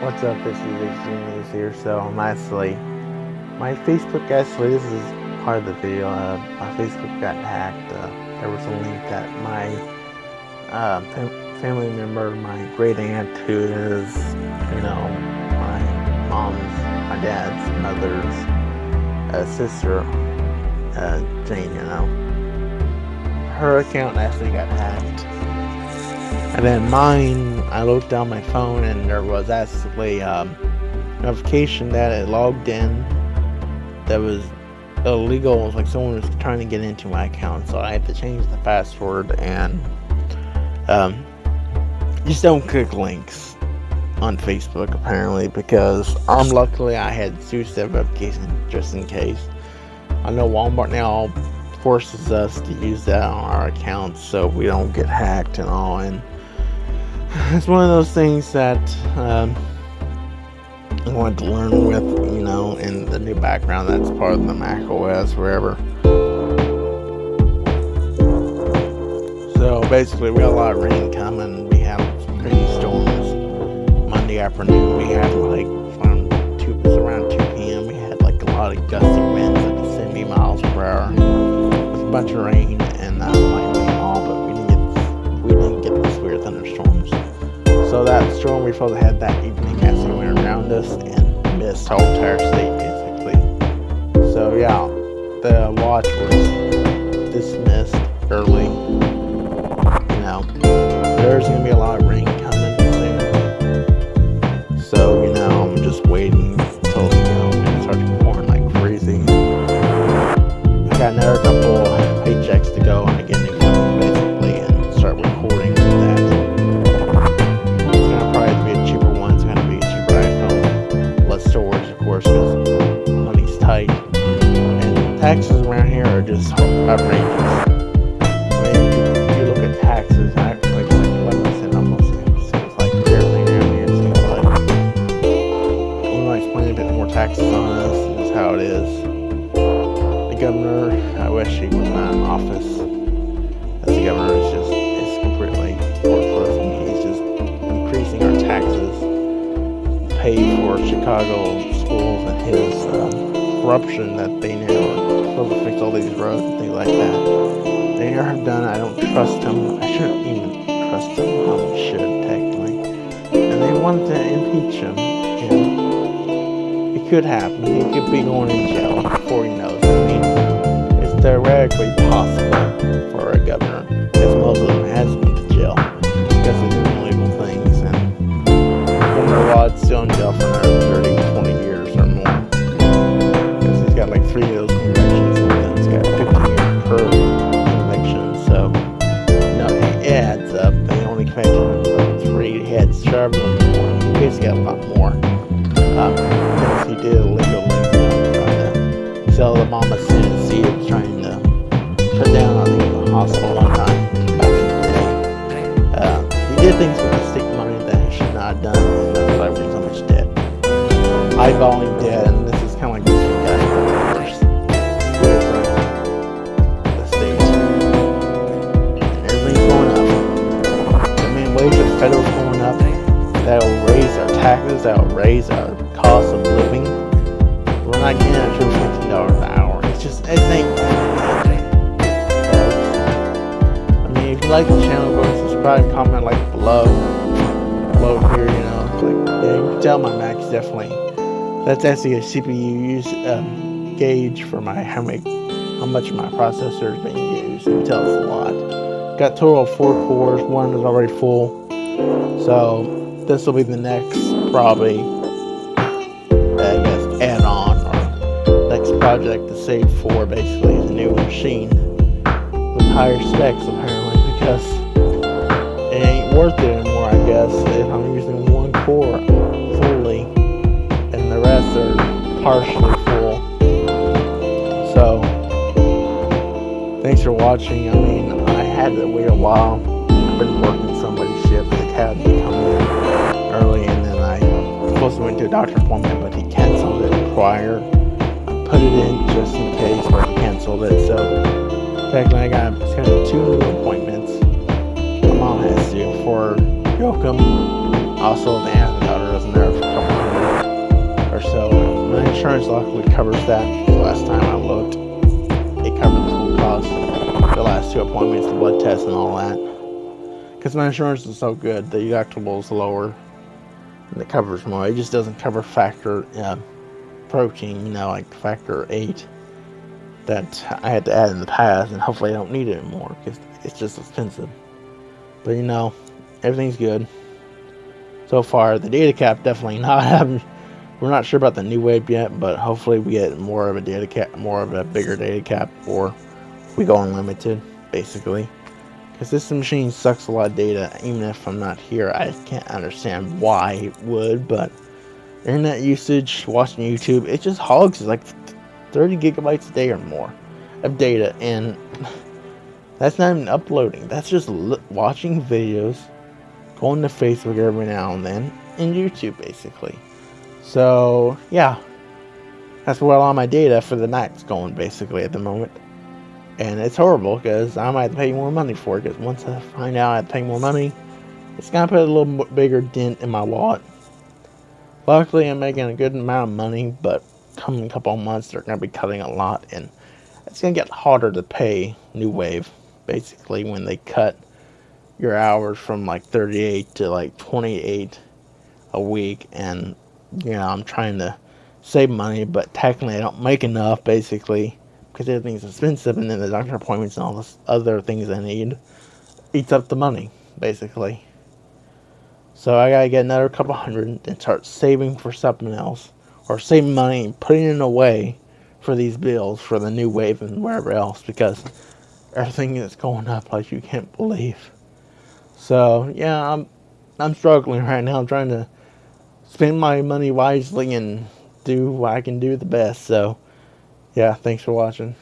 What's up? This is HD News here. So I'm my Facebook actually this is part of the video. Uh, my Facebook got hacked. Uh, there was a link that my uh, fam family member, my great aunt, who is you know my mom's, my dad's mother's uh, sister, uh, Jane. You know, her account actually got hacked. And then mine, I looked down my phone and there was actually um, notification that it logged in that was illegal. It was like someone was trying to get into my account, so I had to change the password and um, just don't click links on Facebook apparently because I'm luckily I had two-step verification just in case. I know Walmart now forces us to use that on our accounts so we don't get hacked and all and it's one of those things that um, I wanted to learn with, you know, in the new background that's part of the Mac OS, wherever. So basically, we got a lot of rain coming. We have some crazy storms. Monday afternoon, we had like from two, around 2 p.m. We had like a lot of gusty winds at 70 miles per hour. Bunch of rain and uh, lightning and all, but we didn't get we didn't get the severe thunderstorms. So that storm we felt had that evening as actually went around us and missed our entire state basically. So yeah, the watch was dismissed early. You know, there's gonna be a lot of rain taxes around here are just outrageous. I mean, if you look at taxes, I like like I said, almost seems like everything around here seems like I'm gonna explain a bit more taxes on us. Is how it is. The governor, I wish he was not in office. As the governor is just is completely worthless. I he's just increasing our taxes, pay for Chicago schools and his um, corruption that they now are supposed to fix all these roads and things like that. They have done. I don't trust him. I shouldn't even trust him. I should technically. And they want to impeach him. You know, it could happen. He could be going in jail before he knows. I mean, it's theoretically possible for a governor, as most of them has been That'll raise our cost of living. We're not getting that true fifteen dollars an hour. It's just it ain't. I mean, if you like the channel, go and subscribe, comment like below, below here. You know, like yeah, you can tell my Mac definitely. That's actually a CPU use um, gauge for my how how much my processor is being used. It tells a lot. Got total of four cores. One is already full, so this will be the next probably. I guess add-on or next project to save for basically is a new machine with higher specs apparently because it ain't worth it anymore I guess if I'm using one core fully and the rest are partially full so thanks for watching I mean I had to wait a while I've been working so many shifts the cat come in early supposed to went to a doctor appointment but he canceled it prior I put it in just in case but he canceled it so technically I got kind of two new appointments my mom has to for Yoakum also the aunt and daughter doesn't there for a couple months or so my insurance luckily covers that. The last time I looked, it covered the full cost. The last two appointments, the blood test, and all that. Because my insurance is so good, the deductible is lower it covers more. It just doesn't cover factor uh, protein, you know, like factor 8 that I had to add in the past, and hopefully I don't need it anymore because it's just expensive. But you know, everything's good so far. The data cap definitely not. Having we're not sure about the new wave yet, but hopefully we get more of a data cap, more of a bigger data cap, or we go unlimited, basically. Because this machine sucks a lot of data, even if I'm not here. I can't understand why it would, but internet usage, watching YouTube, it just hogs like 30 gigabytes a day or more of data, and that's not even uploading. That's just watching videos, going to Facebook every now and then, and YouTube basically. So yeah, that's where all my data for the night's going basically at the moment. And it's horrible because I might have to pay more money for it because once I find out I have to pay more money, it's going to put a little bigger dent in my wallet. Luckily, I'm making a good amount of money, but coming a couple months, they're going to be cutting a lot, and it's going to get harder to pay New Wave, basically, when they cut your hours from like 38 to like 28 a week, and, you know, I'm trying to save money, but technically I don't make enough, basically, because everything's expensive, and then the doctor appointments and all this other things I need eats up the money, basically. So I gotta get another couple hundred and start saving for something else, or saving money and putting it away for these bills for the new wave and wherever else, because everything is going up like you can't believe. So yeah, I'm I'm struggling right now. I'm trying to spend my money wisely and do what I can do the best. So yeah, thanks for watching.